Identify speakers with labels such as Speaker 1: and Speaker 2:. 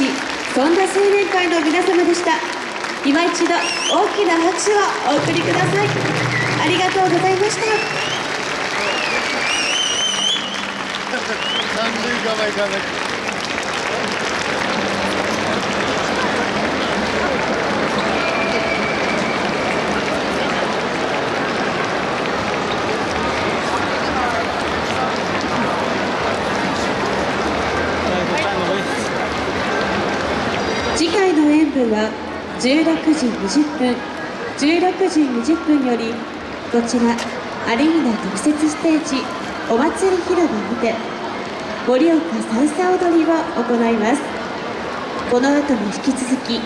Speaker 1: 市そんな青年会の皆様でした。今一度大きな拍手をお送りください。ありがとうございました。
Speaker 2: 三塁側行かなきゃ
Speaker 1: 次回の演舞は16時20分。16時20分よりこちら有村特設ステージお祭り広場にて盛岡さんさ踊りを行います。この後も引き続き